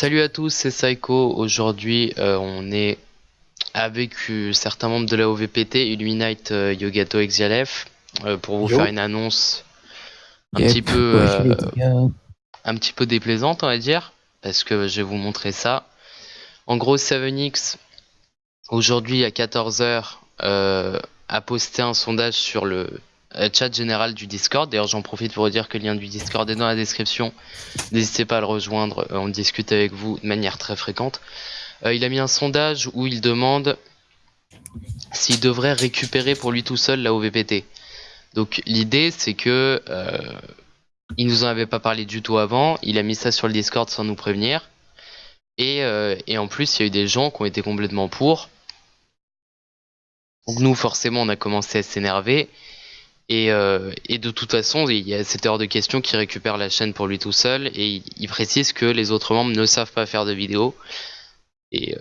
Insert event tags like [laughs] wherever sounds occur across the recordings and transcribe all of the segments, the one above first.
Salut à tous, c'est Psycho. Aujourd'hui, euh, on est avec euh, certains membres de la OVPT, Illuminate, euh, Yogato, Exialef, euh, pour vous Yo. faire une annonce un petit peu, un petit peu déplaisante, on va dire, parce que je vais vous montrer ça. En gros, 7X, aujourd'hui à 14h, a posté un sondage sur le chat général du Discord. D'ailleurs, j'en profite pour vous dire que le lien du Discord est dans la description. N'hésitez pas à le rejoindre, euh, on discute avec vous de manière très fréquente. Euh, il a mis un sondage où il demande s'il devrait récupérer pour lui tout seul la OVPT. Donc l'idée c'est que euh, il nous en avait pas parlé du tout avant, il a mis ça sur le Discord sans nous prévenir. Et, euh, et en plus il y a eu des gens qui ont été complètement pour. Donc nous forcément on a commencé à s'énerver. Et, euh, et de toute façon il y a cette heure de question qui récupère la chaîne pour lui tout seul. Et il, précise que les autres membres ne savent pas faire de vidéos. Et, euh,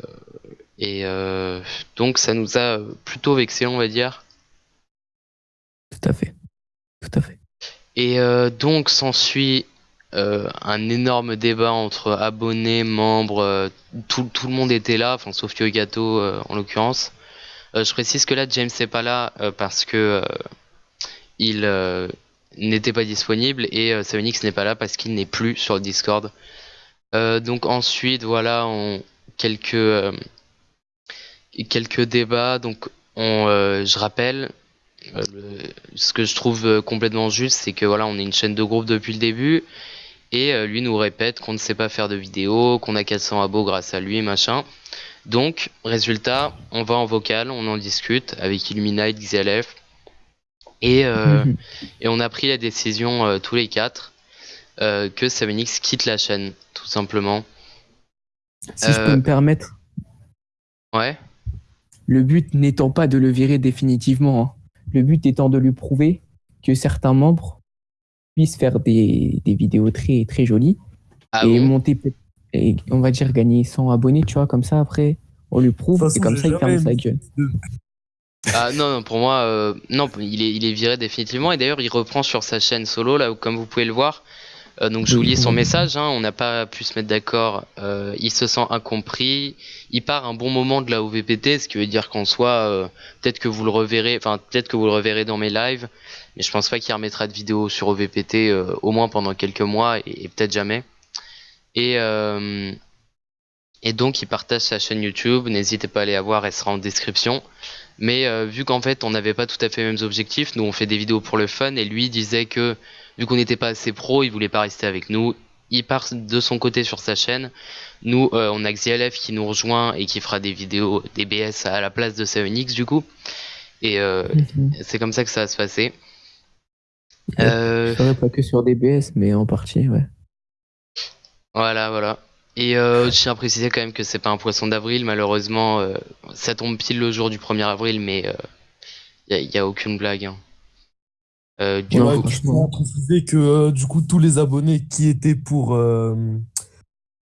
et euh, donc ça nous a plutôt vexé on va dire. Tout à fait. Tout à fait. Et euh, donc s'ensuit un énorme débat entre abonnés, membres, tout, tout le monde était là, enfin sauf Yogato en l'occurrence. Je précise que là James n'est pas là parce que il euh, n'était pas disponible et euh, 7X n'est pas là parce qu'il n'est plus sur le Discord. Euh, donc ensuite voilà on, quelques euh, débats donc on, je rappelle le- ce que je trouve complètement juste, c'est que voilà, on est une chaîne de groupe depuis le début, et lui nous répète qu'on ne sait pas faire de vidéos, qu'on a 400 abos grâce à lui, machin. Donc, résultat, on va en vocal, on en discute avec Illuminate, XLF, et, euh, Mhm. et on a pris la décision euh, tous les quatre euh, que 7X quitte la chaîne, tout simplement. Si je peux me permettre, Ouais. le but n'étant pas de le virer définitivement, hein. le but étant de lui prouver que certains membres puissent faire des, des vidéos très, très jolies Ah et bon? monter, et on va dire gagner 100 abonnés, tu vois, comme ça après, on lui prouve toute et façon, comme ça il ferme sa gueule. Ah non, non, pour moi, euh, non, il est, il est viré définitivement. Et d'ailleurs, il reprend sur sa chaîne solo, là, où, comme vous pouvez le voir. Euh, donc, Oui, lis son message. Hein, on n'a pas pu se mettre d'accord. Euh, il se sent incompris. Il part un bon moment de la OVPT, ce qui veut dire qu'en soi, peut-être que vous le reverrez, enfin, peut-être que vous le reverrez dans mes lives. Mais je pense pas qu'il remettra de vidéo sur OVPT, au moins pendant quelques mois, et, et peut-être jamais. Et, euh, et donc, il partage sa chaîne YouTube. N'hésitez pas à aller la voir, elle sera en description. Mais euh, vu qu'en fait on n'avait pas tout à fait les mêmes objectifs, nous on fait des vidéos pour le fun et lui disait que vu qu'on n'était pas assez pro, il voulait pas rester avec nous. Il part de son côté sur sa chaîne. Nous euh, on a XLF qui nous rejoint et qui fera des vidéos des BS à la place de 7X du coup. Et euh, Mhm. c'est comme ça que ça va se passer. Ouais. Euh, pas que sur DBS, mais en partie, ouais. Voilà, voilà. Et euh, je tiens à préciser quand même que c'est pas un poisson d'avril, malheureusement. euh, ça tombe pile le jour du 1er avril, mais il n'y a, aucune blague. hein. Euh, du Ouais, coup, je tiens à préciser que euh, du coup tous les abonnés qui étaient pour euh,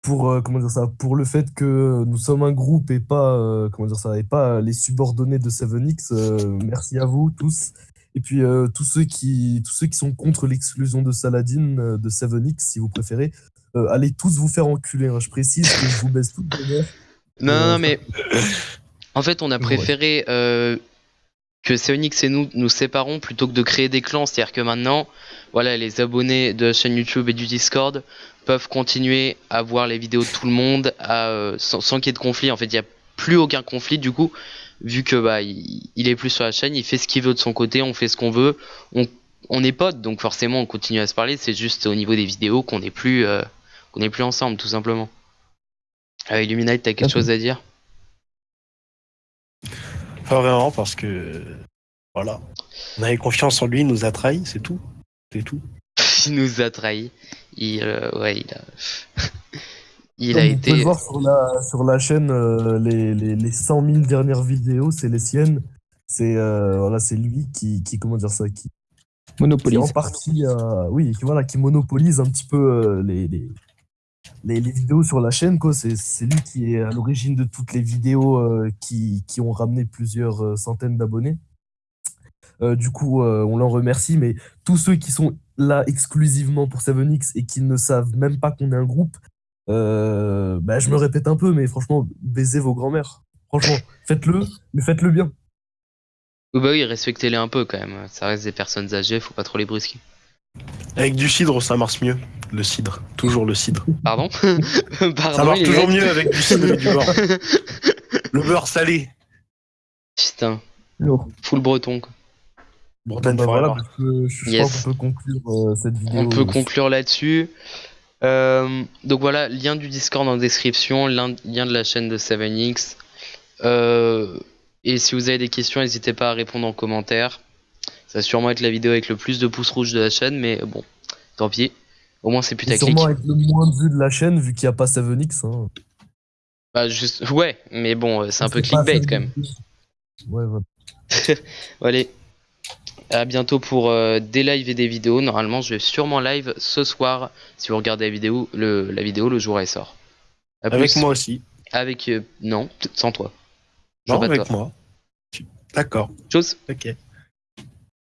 pour euh, comment dire ça pour le fait que nous sommes un groupe et pas euh, comment dire ça et pas les subordonnés de 7X euh, merci à vous tous et puis euh, tous ceux qui tous ceux qui sont contre l'exclusion de Saladin euh, de 7X si vous préférez euh, allez tous vous faire enculer hein. je précise que je vous baisse tout le bonheur Non, non, Euh, non, mais en fait, on a préféré euh, que Seonix et nous nous séparons plutôt que de créer des clans. C'est-à-dire que maintenant, voilà, les abonnés de la chaîne YouTube et du Discord peuvent continuer à voir les vidéos de tout le monde à, sans, sans qu'il y ait de conflit. En fait, il n'y a plus aucun conflit du coup, vu que bah il, il est plus sur la chaîne, il fait ce qu'il veut de son côté, on fait ce qu'on veut, on, on est potes, donc forcément on continue à se parler. C'est juste au niveau des vidéos qu'on n'est plus euh, qu'on n'est plus ensemble, tout simplement. Euh, Illuminate, t'as quelque chose à dire? Pas vraiment, parce que. Voilà. On avait confiance en lui, il nous a trahis, c'est tout. C'est tout. [laughs] il nous a trahi. Il, euh, ouais, il a, [laughs] il a vous pouvez été. voir sur la, sur la chaîne, euh, les, les, les 100 000 dernières vidéos, c'est les siennes. C'est euh, voilà, c'est lui qui, qui, comment dire ça, qui, qui Monopolise. en partie, euh, oui, qui, voilà, qui monopolise un petit peu euh, les, les, les, les vidéos sur la chaîne. quoi. C'est c'est lui qui est à l'origine de toutes les vidéos euh, qui, qui ont ramené plusieurs euh, centaines d'abonnés. Euh, du coup, euh, on l'en remercie, mais tous ceux qui sont là exclusivement pour 7X et qui ne savent même pas qu'on est un groupe, Euh, bah, je me répète un peu, mais franchement, baisez vos grands-mères. Franchement, faites-le, mais faites-le bien. Oui, bah oui, respectez-les un peu quand même. Ça reste des personnes âgées, faut pas trop les brusquer. Avec du cidre, ça marche mieux. Le cidre, toujours le cidre. Pardon [laughs] Pardon, Ça marche toujours mecs mieux avec du cidre et du beurre. [laughs] Le beurre salé. Putain, Lourd. full breton quoi. Bretagne Bah, forever. voilà, parce que je Yes. pense qu'on peut conclure euh, cette vidéo. On peut conclure là-dessus. Euh, donc voilà, lien du Discord en description, lien, lien de la chaîne de 7X. Euh, et si vous avez des questions, n'hésitez pas à répondre en commentaire. Ça va sûrement être la vidéo avec le plus de pouces rouges de la chaîne, mais bon, tant pis. Au moins c'est putaclic. sûrement avec le moins de vues de la chaîne, vu qu'il n'y a pas 7X. Hein. Bah, juste... Ouais, mais bon, euh, c'est un peu clickbait quand même. 7X. Ouais, voilà. [laughs] Allez, à bientôt pour euh, des lives et des vidéos. Normalement, je vais sûrement live ce soir. Si vous regardez la vidéo, le, la vidéo, le jour elle sort. À Avec plus. moi aussi. Avec euh, non, sans toi. Non, avec toi. moi. D'accord. Chose. Ok.